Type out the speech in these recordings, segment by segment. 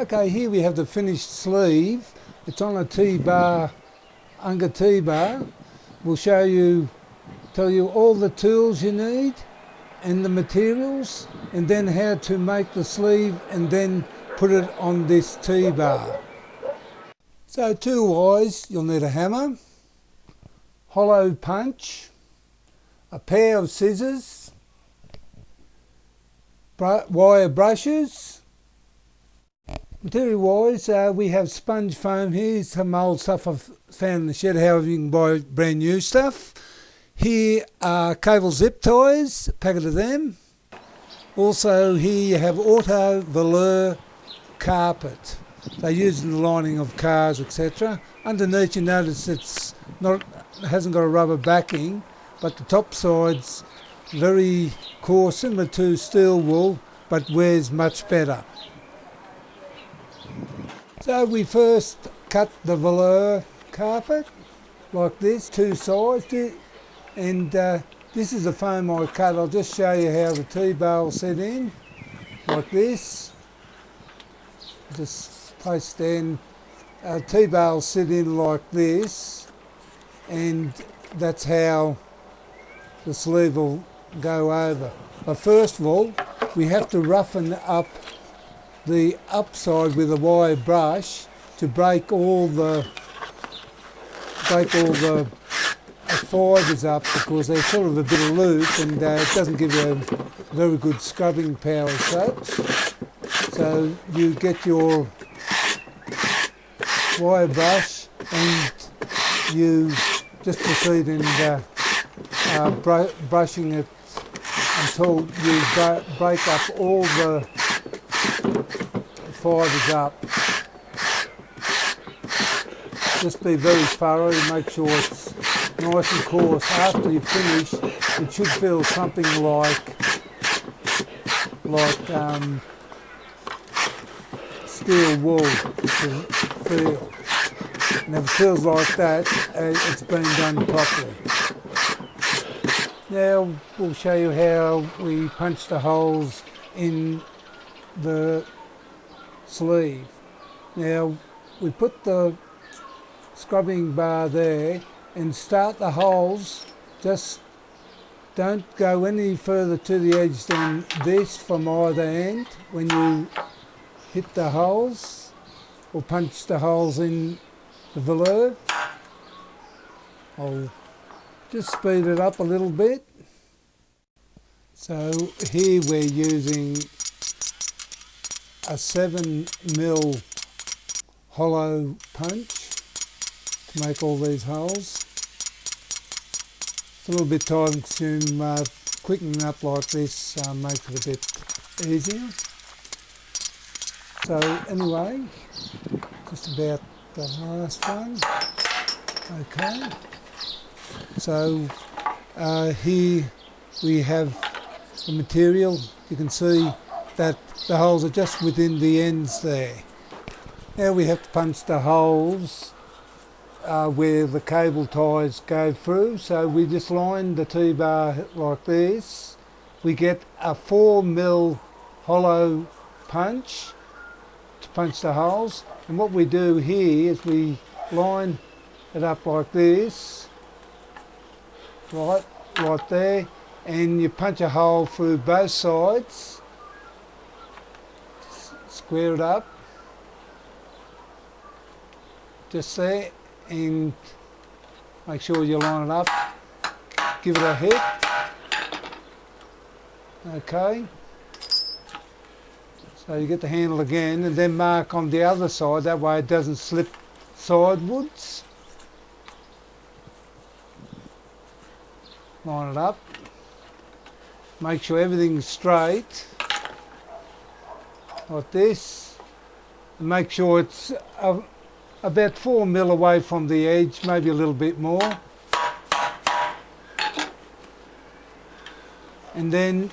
Okay, here we have the finished sleeve. It's on a T-bar, Unger T-bar. We'll show you, tell you all the tools you need and the materials and then how to make the sleeve and then put it on this T-bar. So tool-wise, you'll need a hammer, hollow punch, a pair of scissors, wire brushes, Material wise, uh, we have sponge foam here, some old stuff I've found in the shed, however you can buy brand new stuff. Here are cable zip ties, packet of them. Also here you have auto velour carpet. They use in the lining of cars, etc. Underneath you notice it's not hasn't got a rubber backing, but the top side's very coarse, similar to steel wool, but wears much better. So we first cut the velour carpet like this, two sides, and uh, this is the foam I cut. I'll just show you how the T-bar will sit in, like this. Just place in. T-bar will sit in like this, and that's how the sleeve will go over. But first of all, we have to roughen up the upside with a wire brush to break all the break all the fibres up because they're sort of a bit loose and uh, it doesn't give you a very good scrubbing power as such. So you get your wire brush and you just proceed in uh, uh, br brushing it until you break up all the fibres up. Just be very thorough, make sure it's nice and coarse. After you finish, it should feel something like like um, steel wool feel. And if it feels like that, uh, it's been done properly. Now we'll show you how we punch the holes in the sleeve. Now we put the scrubbing bar there and start the holes just don't go any further to the edge than this from either end when you hit the holes or punch the holes in the velour. I'll just speed it up a little bit. So here we're using a 7 mil hollow punch to make all these holes. It's a little bit time consuming, uh, quickening up like this uh, makes it a bit easier. So anyway, just about the last one. Okay, so uh, here we have the material. You can see that the holes are just within the ends there. Now we have to punch the holes uh, where the cable ties go through. So we just line the T-bar like this. We get a 4 mil hollow punch to punch the holes. And what we do here is we line it up like this, right, right there, and you punch a hole through both sides square it up. Just there and make sure you line it up. Give it a hit. Okay. So you get the handle again and then mark on the other side. That way it doesn't slip sidewards line it up. Make sure everything's straight like this. Make sure it's about four mil away from the edge, maybe a little bit more. And then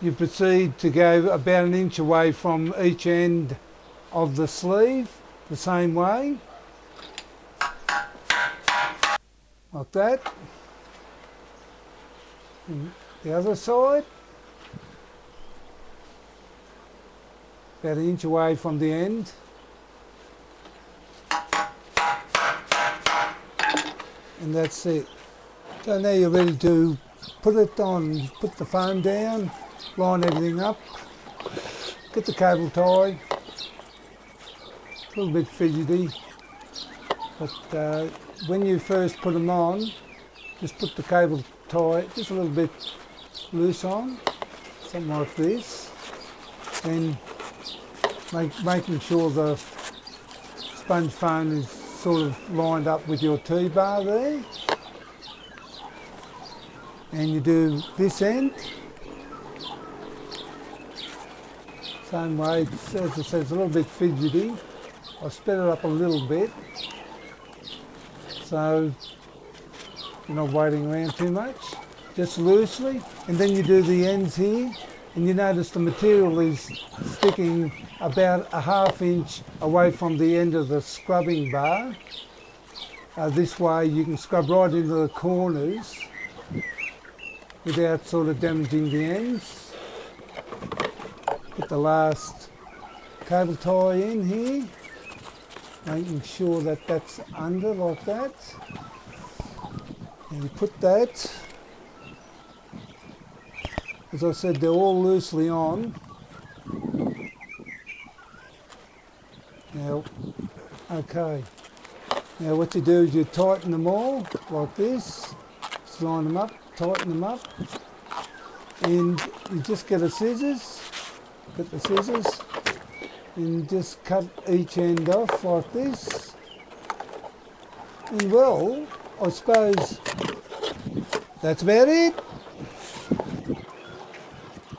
you proceed to go about an inch away from each end of the sleeve, the same way. Like that. And the other side. About an inch away from the end. And that's it. So now you're ready to put it on, put the foam down, line everything up, get the cable tie, a little bit fidgety, but uh, when you first put them on, just put the cable tie just a little bit loose on, something like this, and make, making sure the sponge foam is sort of lined up with your T-bar there. And you do this end, same way, as I said, it's a little bit fidgety. I sped it up a little bit, so you're not waiting around too much, just loosely. And then you do the ends here, and you notice the material is sticking about a half inch away from the end of the scrubbing bar. Uh, this way you can scrub right into the corners without sort of damaging the ends. Put the last cable tie in here, making sure that that's under like that. And you put that as I said, they're all loosely on. Now, okay. Now what you do is you tighten them all like this. Just line them up, tighten them up. And you just get a scissors, get the scissors, and just cut each end off like this. And well, I suppose that's about it.